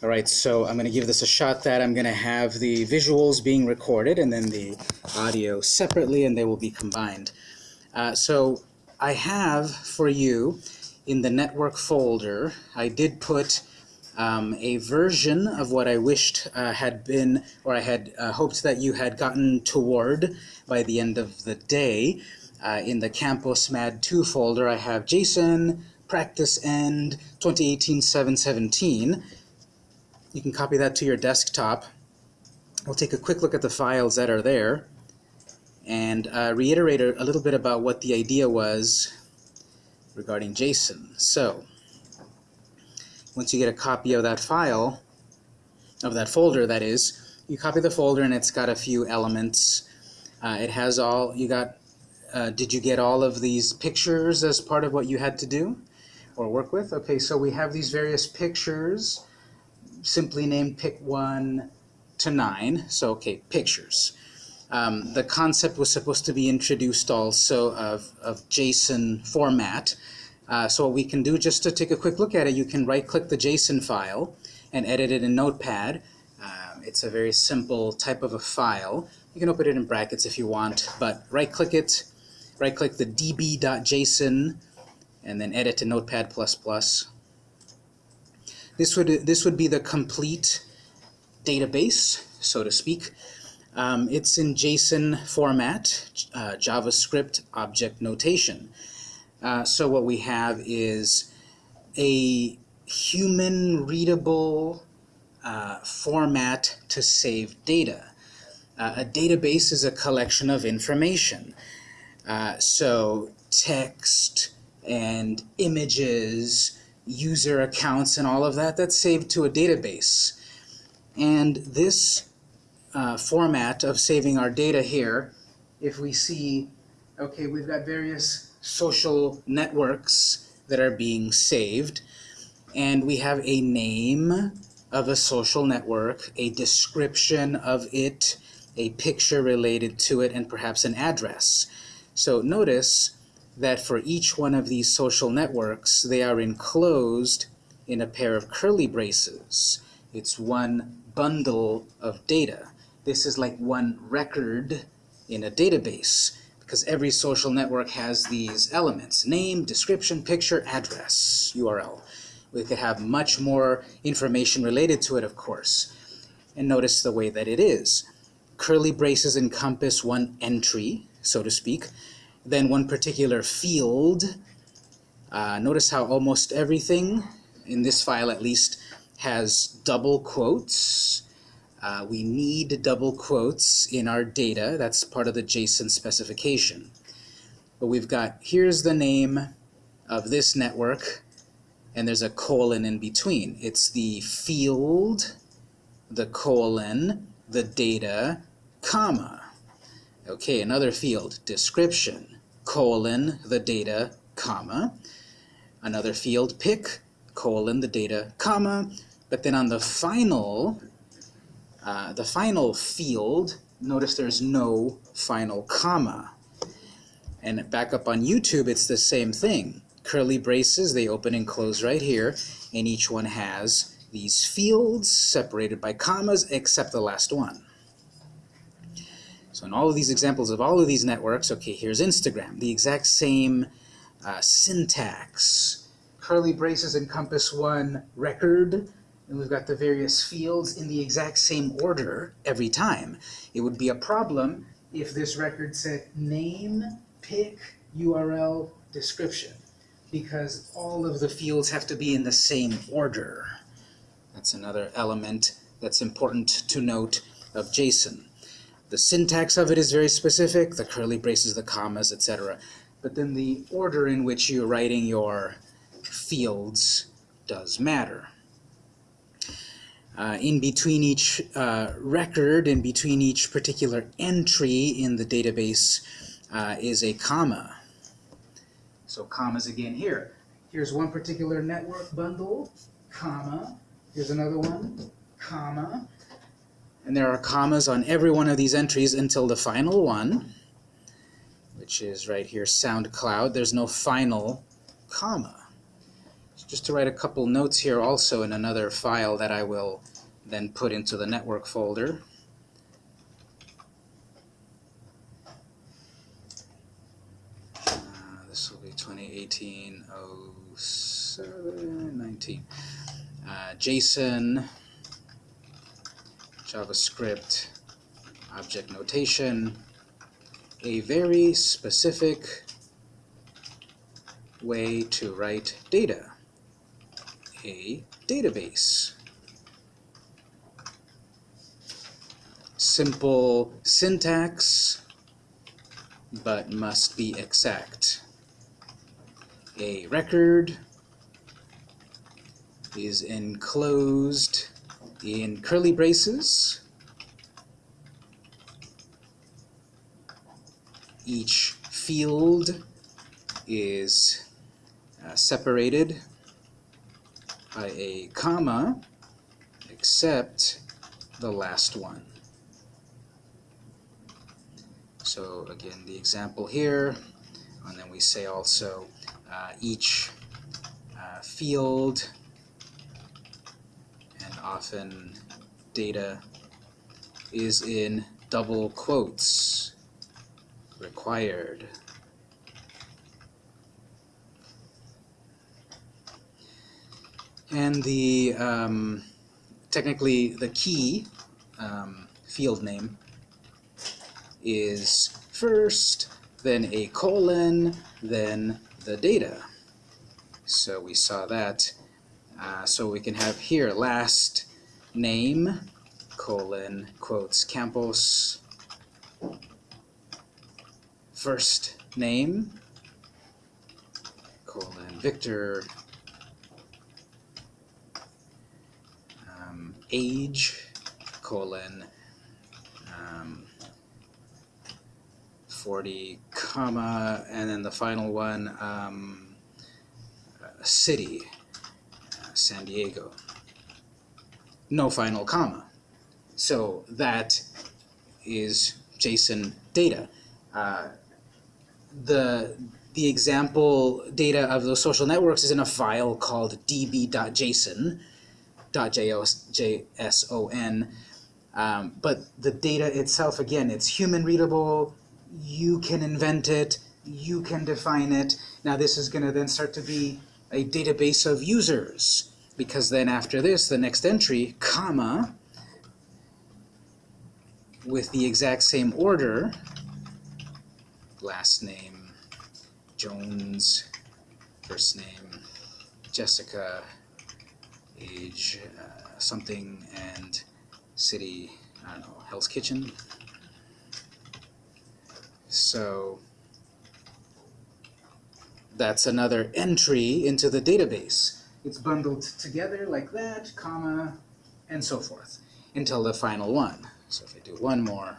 All right, so I'm going to give this a shot that I'm going to have the visuals being recorded and then the audio separately and they will be combined. Uh, so I have for you in the network folder, I did put um, a version of what I wished uh, had been, or I had uh, hoped that you had gotten toward by the end of the day. Uh, in the Campus Mad 2 folder, I have JSON, practice end, 2018-717. You can copy that to your desktop. We'll take a quick look at the files that are there and uh, reiterate a little bit about what the idea was regarding JSON. So, once you get a copy of that file, of that folder that is, you copy the folder and it's got a few elements. Uh, it has all, you got, uh, did you get all of these pictures as part of what you had to do or work with? Okay, so we have these various pictures simply named pick 1 to 9. So, okay, pictures. Um, the concept was supposed to be introduced also of, of JSON format. Uh, so what we can do, just to take a quick look at it, you can right-click the JSON file and edit it in Notepad. Uh, it's a very simple type of a file. You can open it in brackets if you want, but right-click it, right-click the db.json, and then edit to Notepad++. This would, this would be the complete database, so to speak. Um, it's in JSON format, uh, JavaScript object notation. Uh, so what we have is a human readable uh, format to save data. Uh, a database is a collection of information. Uh, so text and images user accounts and all of that, that's saved to a database. And this uh, format of saving our data here, if we see, okay, we've got various social networks that are being saved, and we have a name of a social network, a description of it, a picture related to it, and perhaps an address. So notice that for each one of these social networks, they are enclosed in a pair of curly braces. It's one bundle of data. This is like one record in a database because every social network has these elements, name, description, picture, address, URL. We could have much more information related to it, of course. And notice the way that it is. Curly braces encompass one entry, so to speak, then one particular field. Uh, notice how almost everything, in this file at least, has double quotes. Uh, we need double quotes in our data. That's part of the JSON specification. But we've got, here's the name of this network, and there's a colon in between. It's the field, the colon, the data, comma. Okay, another field, description colon the data, comma. Another field pick, colon the data, comma. But then on the final, uh, the final field, notice there's no final comma. And back up on YouTube, it's the same thing. Curly braces, they open and close right here, and each one has these fields separated by commas except the last one. So in all of these examples of all of these networks, okay, here's Instagram, the exact same uh, syntax. Curly braces encompass one record, and we've got the various fields in the exact same order every time. It would be a problem if this record said name, pick, URL, description, because all of the fields have to be in the same order. That's another element that's important to note of JSON. The syntax of it is very specific, the curly braces, the commas, etc. But then the order in which you're writing your fields does matter. Uh, in between each uh, record, in between each particular entry in the database uh, is a comma. So commas again here. Here's one particular network bundle, comma. Here's another one, comma. And there are commas on every one of these entries until the final one, which is right here, SoundCloud. There's no final comma. So just to write a couple notes here also in another file that I will then put into the network folder. Uh, this will be 2018 07 19. Uh, JSON, JavaScript, object notation, a very specific way to write data, a database. Simple syntax, but must be exact. A record is enclosed in curly braces. Each field is uh, separated by a comma, except the last one. So again, the example here, and then we say also uh, each uh, field often data is in double quotes required. And the um, technically the key um, field name is first, then a colon, then the data. So we saw that. Uh, so we can have here last name, colon, quotes, Campos, first name, colon, Victor, um, age, colon, um, 40, comma, and then the final one, um, uh, city, San Diego. No final comma. So that is JSON data. Uh, the the example data of those social networks is in a file called db.json, .json, um, but the data itself, again, it's human readable, you can invent it, you can define it. Now this is going to then start to be a database of users, because then after this, the next entry, comma, with the exact same order, last name, Jones, first name, Jessica, age, uh, something, and city, I don't know, Hell's Kitchen. So that's another entry into the database. It's bundled together like that, comma, and so forth, until the final one. So if I do one more,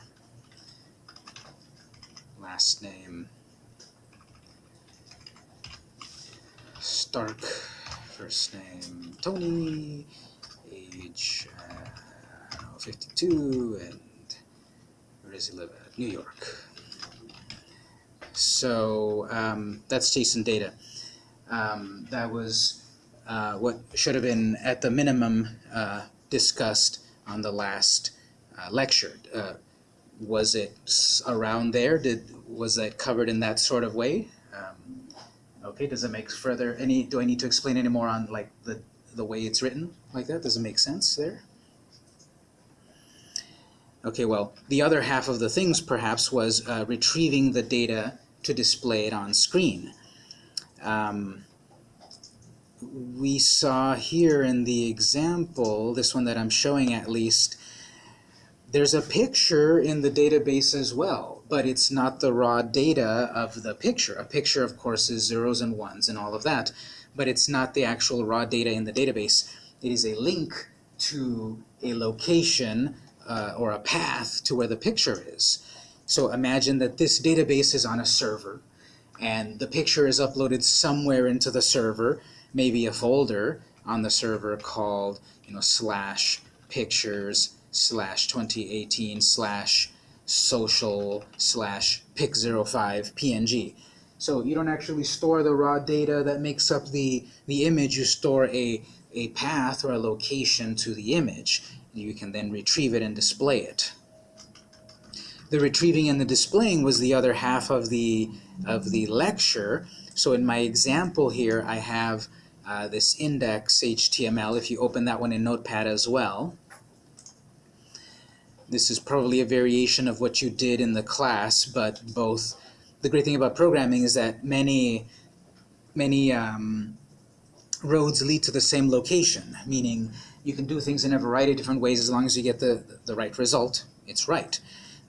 last name, Stark, first name, Tony, age, uh, I don't know, 52, and where does he live at? New York. So um, that's JSON data. Um, that was uh, what should have been at the minimum uh, discussed on the last uh, lecture. Uh, was it around there? Did was that covered in that sort of way? Um, okay. Does it make further any? Do I need to explain any more on like the the way it's written like that? Does it make sense there? Okay, well, the other half of the things perhaps was uh, retrieving the data to display it on screen. Um, we saw here in the example, this one that I'm showing at least, there's a picture in the database as well, but it's not the raw data of the picture. A picture, of course, is zeros and ones and all of that, but it's not the actual raw data in the database. It is a link to a location uh, or a path to where the picture is. So imagine that this database is on a server and the picture is uploaded somewhere into the server, maybe a folder on the server called you know slash pictures slash 2018 slash social slash pic05 png So you don't actually store the raw data that makes up the, the image, you store a, a path or a location to the image. You can then retrieve it and display it. The retrieving and the displaying was the other half of the, of the lecture. So in my example here, I have uh, this index HTML, if you open that one in Notepad as well. This is probably a variation of what you did in the class, but both the great thing about programming is that many, many um, roads lead to the same location, meaning you can do things in a variety of different ways as long as you get the, the right result, it's right.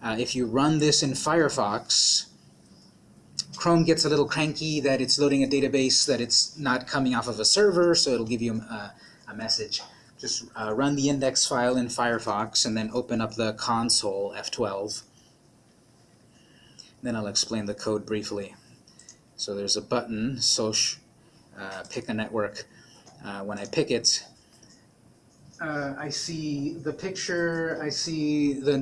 Uh, if you run this in Firefox, Chrome gets a little cranky that it's loading a database that it's not coming off of a server, so it'll give you a, a message. Just uh, run the index file in Firefox and then open up the console, F12, then I'll explain the code briefly. So there's a button, Soch, uh, pick a network. Uh, when I pick it, uh, I see the picture, I see the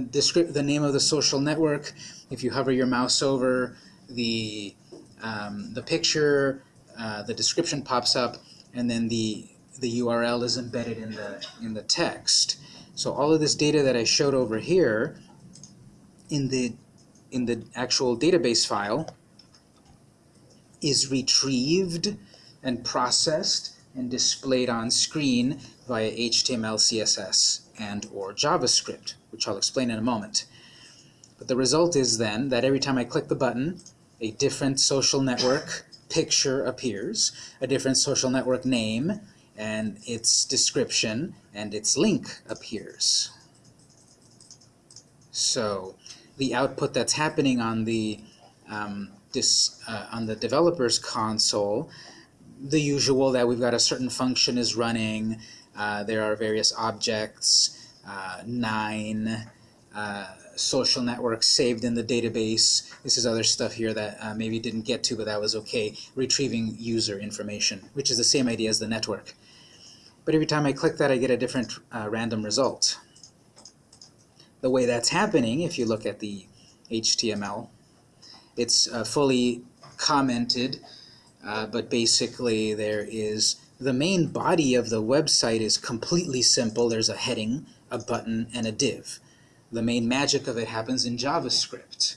the name of the social network. If you hover your mouse over the um, the picture, uh, the description pops up, and then the the URL is embedded in the in the text. So all of this data that I showed over here in the in the actual database file is retrieved and processed and displayed on screen via HTML, CSS, and or JavaScript, which I'll explain in a moment. But the result is then that every time I click the button, a different social network picture appears, a different social network name, and its description and its link appears. So the output that's happening on the um, this uh, on the developer's console, the usual that we've got a certain function is running, uh, there are various objects, uh, nine uh, social networks saved in the database. This is other stuff here that uh, maybe didn't get to, but that was okay. Retrieving user information, which is the same idea as the network. But every time I click that, I get a different uh, random result the way that's happening, if you look at the HTML, it's fully commented, uh, but basically there is the main body of the website is completely simple. There's a heading, a button, and a div. The main magic of it happens in JavaScript.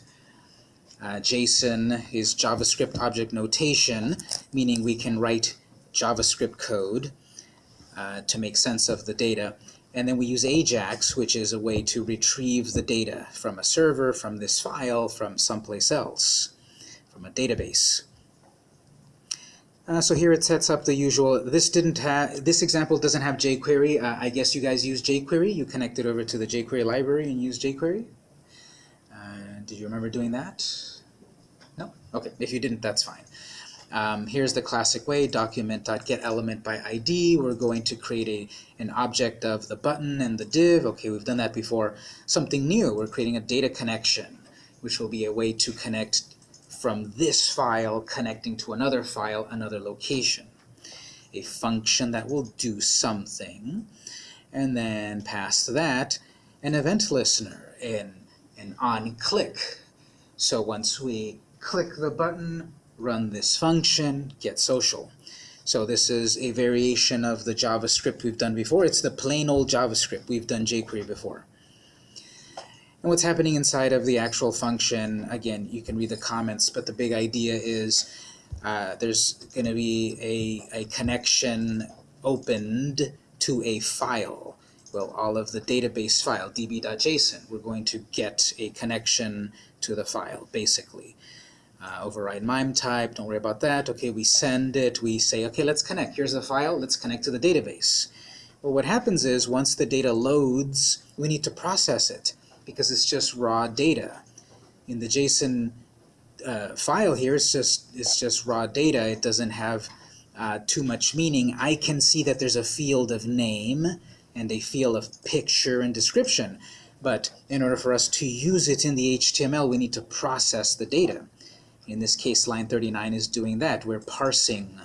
Uh, JSON is JavaScript object notation, meaning we can write JavaScript code uh, to make sense of the data. And then we use AJAX, which is a way to retrieve the data from a server, from this file, from someplace else, from a database. Uh, so here it sets up the usual. This didn't have. This example doesn't have jQuery. Uh, I guess you guys use jQuery. You connected over to the jQuery library and use jQuery. Uh, did you remember doing that? No. Okay. If you didn't, that's fine. Um, here's the classic way, document.getElementById. by ID. We're going to create a, an object of the button and the div. Okay, we've done that before. Something new, we're creating a data connection, which will be a way to connect from this file connecting to another file, another location. A function that will do something. And then past that, an event listener, an, an on-click. So once we click the button, run this function, get social. So this is a variation of the JavaScript we've done before. It's the plain old JavaScript. We've done jQuery before. And what's happening inside of the actual function, again, you can read the comments, but the big idea is uh, there's going to be a, a connection opened to a file. Well, all of the database file, db.json, we're going to get a connection to the file, basically uh, override MIME type, don't worry about that. Okay, we send it, we say, okay, let's connect. Here's the file, let's connect to the database. Well, what happens is once the data loads, we need to process it because it's just raw data. In the JSON uh, file here, it's just, it's just raw data. It doesn't have uh, too much meaning. I can see that there's a field of name and a field of picture and description. But in order for us to use it in the HTML, we need to process the data. In this case, line 39 is doing that. We're parsing,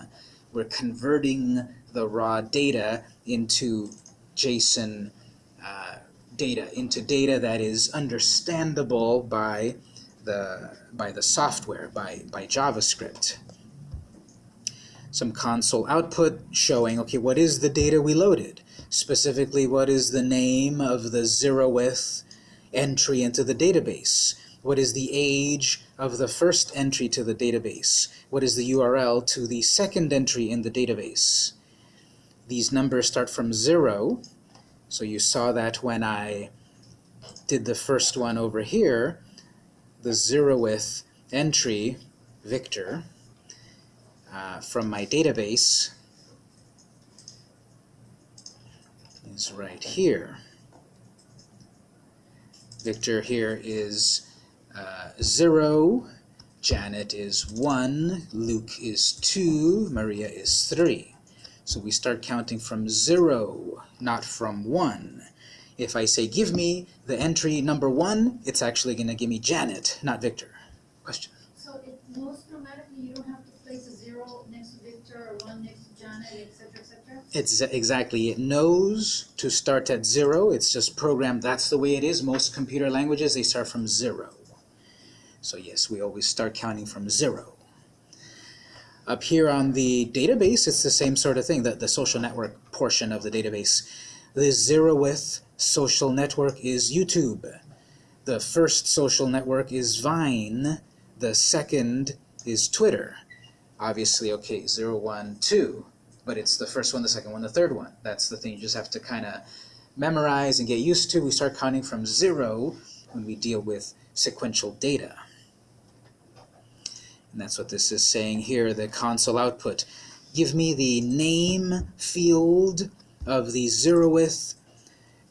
we're converting the raw data into JSON uh, data, into data that is understandable by the by the software, by, by JavaScript. Some console output showing, okay, what is the data we loaded? Specifically, what is the name of the zeroth entry into the database? What is the age of the first entry to the database? What is the URL to the second entry in the database? These numbers start from 0, so you saw that when I did the first one over here, the zeroth entry, Victor, uh, from my database is right here. Victor here is uh, 0, Janet is 1, Luke is 2, Maria is 3. So we start counting from 0, not from 1. If I say, give me the entry number 1, it's actually going to give me Janet, not Victor. Question? So it knows automatically, you don't have to place a zero next to Victor or one next to Janet, et cetera, et cetera? It's exactly, it knows to start at 0. It's just programmed, that's the way it is. Most computer languages, they start from 0. So yes, we always start counting from 0. Up here on the database, it's the same sort of thing, the, the social network portion of the database. The zeroth social network is YouTube. The first social network is Vine. The second is Twitter. Obviously, okay, zero, one, two, but it's the first one, the second one, the third one. That's the thing you just have to kind of memorize and get used to. We start counting from 0 when we deal with sequential data. And that's what this is saying here, the console output. Give me the name field of the zeroth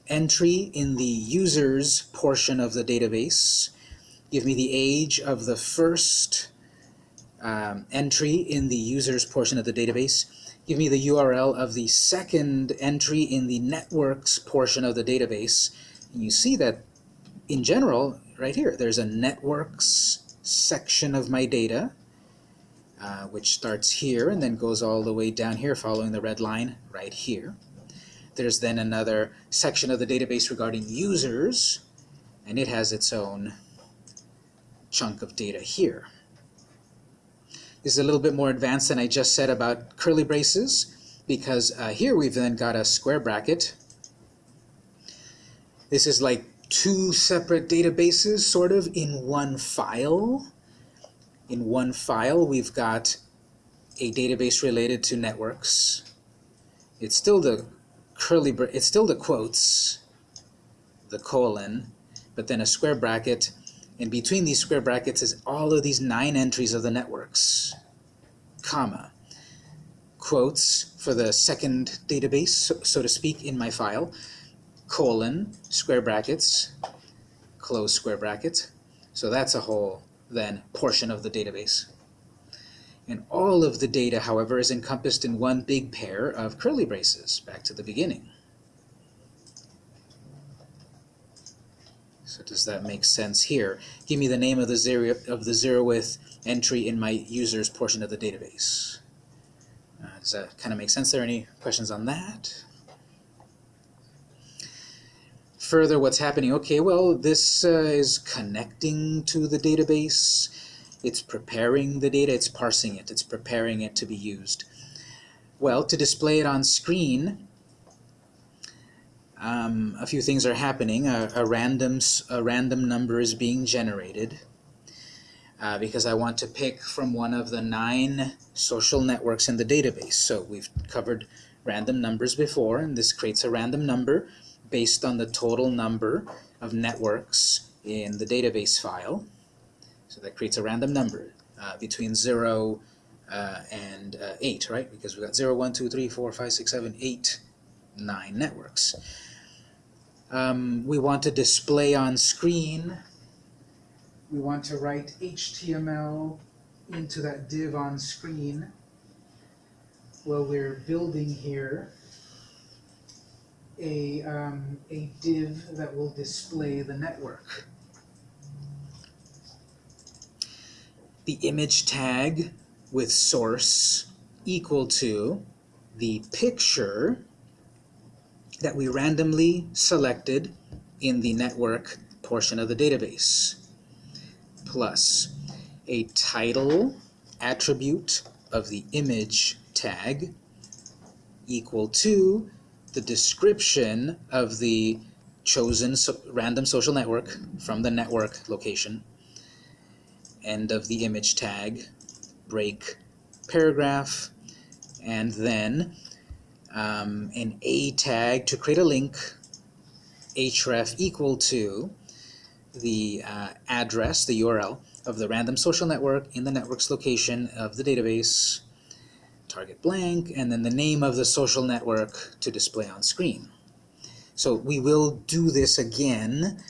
entry in the users portion of the database. Give me the age of the first um, entry in the users portion of the database. Give me the URL of the second entry in the networks portion of the database. And you see that in general, right here, there's a networks section of my data, uh, which starts here and then goes all the way down here following the red line right here. There's then another section of the database regarding users, and it has its own chunk of data here. This is a little bit more advanced than I just said about curly braces, because uh, here we've then got a square bracket. This is like two separate databases, sort of, in one file. In one file, we've got a database related to networks. It's still the curly, it's still the quotes, the colon, but then a square bracket. And between these square brackets is all of these nine entries of the networks, comma, quotes for the second database, so, so to speak, in my file, colon, square brackets, close square bracket. So that's a whole, then, portion of the database. And all of the data, however, is encompassed in one big pair of curly braces, back to the beginning. So does that make sense here? Give me the name of the zero of the zeroth entry in my users portion of the database. Uh, does that kind of make sense there? Any questions on that? Further, what's happening? Okay, well, this uh, is connecting to the database. It's preparing the data, it's parsing it, it's preparing it to be used. Well, to display it on screen, um, a few things are happening. A, a, random, a random number is being generated uh, because I want to pick from one of the nine social networks in the database. So we've covered random numbers before, and this creates a random number based on the total number of networks in the database file. So that creates a random number uh, between 0 uh, and uh, 8, right? Because we've got 0, 1, 2, 3, 4, 5, 6, 7, 8, 9 networks. Um, we want to display on screen. We want to write HTML into that div on screen. Well, we're building here a, um, a div that will display the network. the image tag with source equal to the picture that we randomly selected in the network portion of the database. plus a title attribute of the image tag equal to the description of the chosen so- random social network from the network location, end of the image tag, break paragraph, and then um, an A tag to create a link, href equal to the uh, address, the URL of the random social network in the network's location of the database, target blank, and then the name of the social network to display on screen. So we will do this again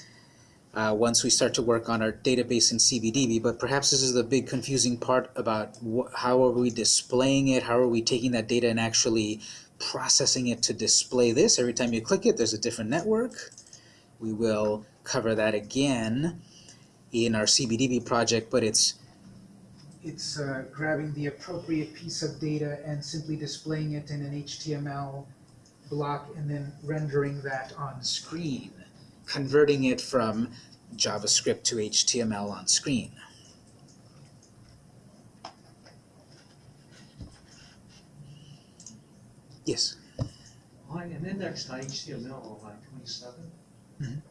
uh, once we start to work on our database in CBDB, but perhaps this is the big confusing part about how are we displaying it, how are we taking that data and actually processing it to display this. Every time you click it, there's a different network. We will cover that again in our CBDB project, but it's it's uh, grabbing the appropriate piece of data and simply displaying it in an HTML block and then rendering that on screen, converting it from JavaScript to HTML on screen. Yes. On an index to HTML on line twenty-seven, Mhm.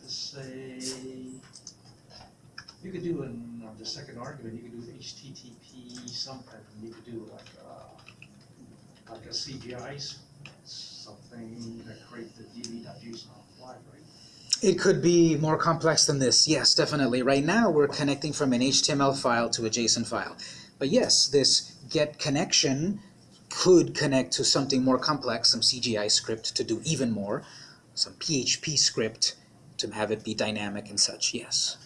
let's say, you could do in, on the second argument, you could do HTTP something, you could do like, uh, like a CGI, something that create the db.json right? It could be more complex than this. Yes, definitely. Right now, we're connecting from an HTML file to a JSON file. But yes, this get connection could connect to something more complex, some CGI script to do even more, some PHP script to have it be dynamic and such. Yes.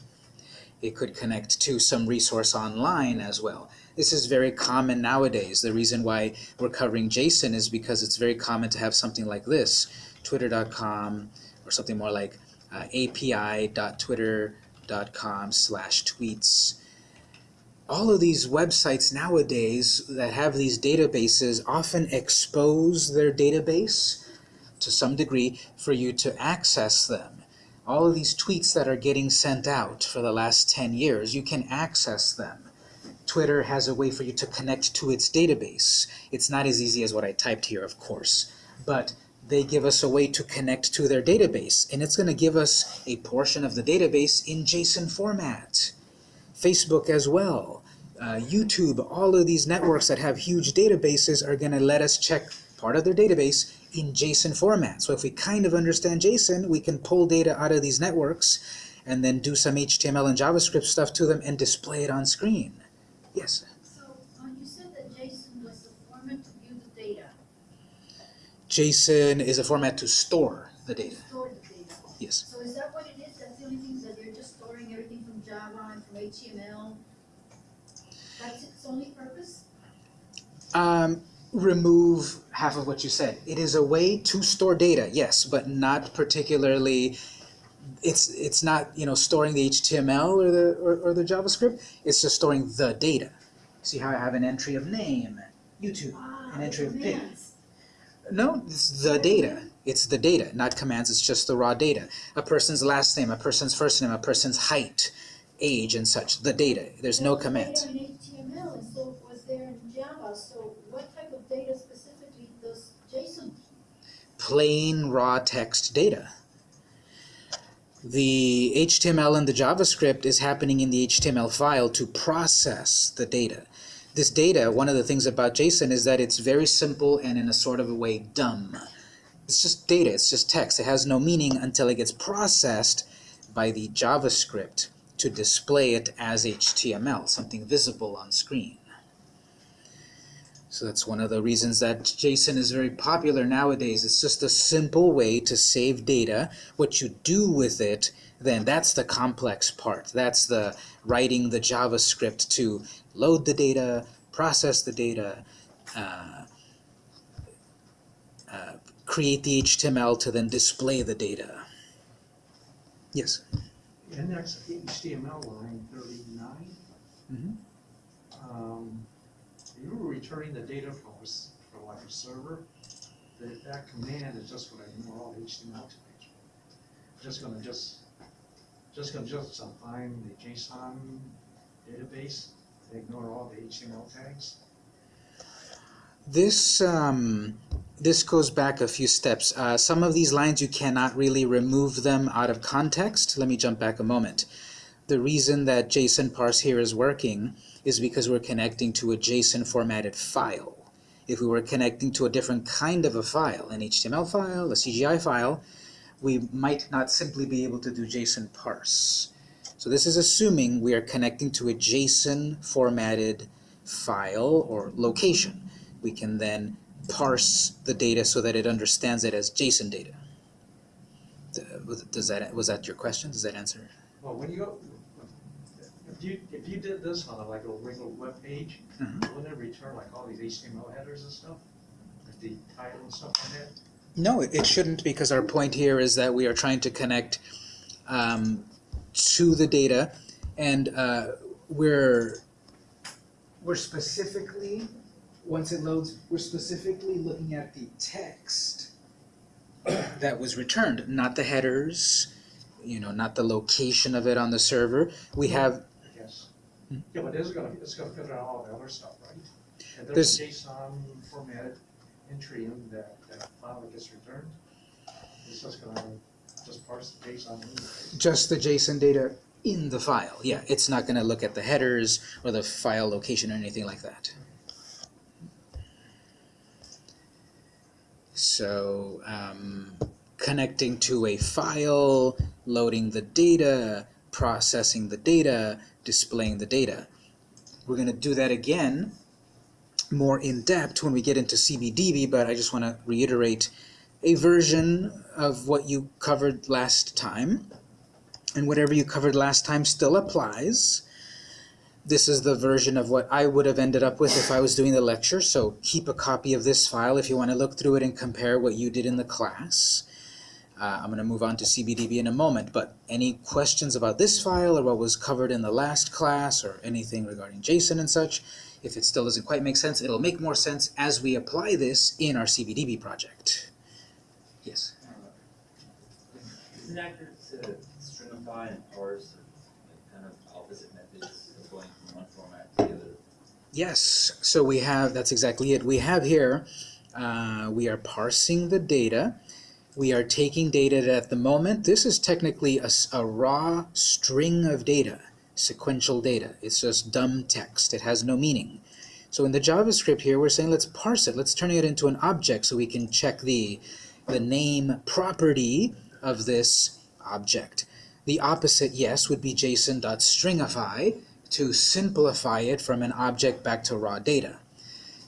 It could connect to some resource online as well. This is very common nowadays. The reason why we're covering JSON is because it's very common to have something like this, twitter.com, or something more like uh, api.twitter.com slash tweets. All of these websites nowadays that have these databases often expose their database to some degree for you to access them. All of these tweets that are getting sent out for the last 10 years, you can access them. Twitter has a way for you to connect to its database. It's not as easy as what I typed here, of course, but they give us a way to connect to their database, and it's going to give us a portion of the database in JSON format. Facebook as well, uh, YouTube, all of these networks that have huge databases are going to let us check part of their database in JSON format. So if we kind of understand JSON, we can pull data out of these networks and then do some HTML and JavaScript stuff to them and display it on screen. Yes. So, uh, you said that JSON was the format to view the data, JSON is a format to store the data. store the data. Yes. So is that what it is? That's the only thing, that you're just storing everything from Java and from HTML? That's its only purpose? Um, remove half of what you said. It is a way to store data, yes, but not particularly. It's it's not you know storing the HTML or the or, or the JavaScript. It's just storing the data. See how I have an entry of name, YouTube, Ah, an entry of pig. No, it's the data. It's the data, not commands. It's just the raw data. A person's last name, a person's first name, a person's height, age, and such. The data. There's no Well, commands. Data in HTML and so was there in Java, so what type of data specifically does JSON? Plain raw text data. The HTML and the JavaScript is happening in the HTML file to process the data. This data, one of the things about JSON is that it's very simple and in a sort of a way dumb. It's just data, it's just text. It has no meaning until it gets processed by the JavaScript to display it as HTML, something visible on screen. So that's one of the reasons that JSON is very popular nowadays. It's just a simple way to save data. What you do with it, then that's the complex part. That's the writing the JavaScript to load the data, process the data, uh, uh, create the HTML to then display the data. Yes. And Index HTML line thirty-nine. Mhm. Um, you were returning the data from, a s- from like a server, that, that command is just gonna ignore all the HTML tags. Just gonna just just gonna just find the JSON database, ignore all the HTML tags. This um, this goes back a few steps. Uh, some of these lines you cannot really remove them out of context. Let me jump back a moment. The reason that JSON parse here is working is because we're connecting to a JSON formatted file. If we were connecting to a different kind of a file, an HTML file, a CGI file, we might not simply be able to do JSON parse. So this is assuming we are connecting to a JSON formatted file or location. We can then parse the data so that it understands it as JSON data. Does that was that your question? Does that answer? Well, when you if you, if you did this on a, like a regular web page, Mhm. wouldn't it return like all these HTML headers and stuff? Like the title and stuff like that? No, it it shouldn't because our point here is that we are trying to connect um, to the data and uh, we're we're specifically once it loads we're specifically looking at the text that was returned not the headers you know not the location of it on the server we have. Yeah, but is gonna, it's gonna filter out all the other stuff, right? And There's- a JSON formatted entry in that, that file that gets returned. It's just gonna just parse the JSON just the JSON data in the file. Yeah, it's not going to look at the headers or the file location or anything like that. So, um, connecting to a file, loading the data, processing the data, displaying the data. We're going to do that again more in depth when we get into CBDB, but I just want to reiterate a version of what you covered last time and whatever you covered last time still applies. This is the version of what I would have ended up with if I was doing the lecture, so keep a copy of this file if you want to look through it and compare what you did in the class. Uh, I'm going to move on to CBDB in a moment, but any questions about this file or what was covered in the last class or anything regarding JSON and such, if it still doesn't quite make sense, it'll make more sense as we apply this in our CBDB project. Yes? Isn't it accurate to stringify and parse kind of opposite methods of going from one format to the other? Yes, so we have, that's exactly it. We have here, uh, we are parsing the data. We are taking data at the moment, this is technically a raw string of data, sequential data. It's just dumb text. It has no meaning. So in the JavaScript here, we're saying let's parse it. Let's turn it into an object so we can check the, the name property of this object. The opposite, yes, would be json.stringify to simplify it from an object back to raw data.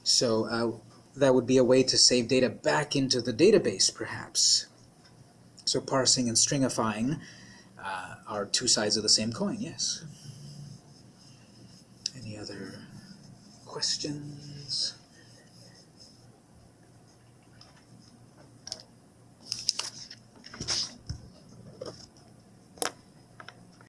So uh, that would be a way to save data back into the database, perhaps. So parsing and stringifying uh, are two sides of the same coin, yes. Any other questions?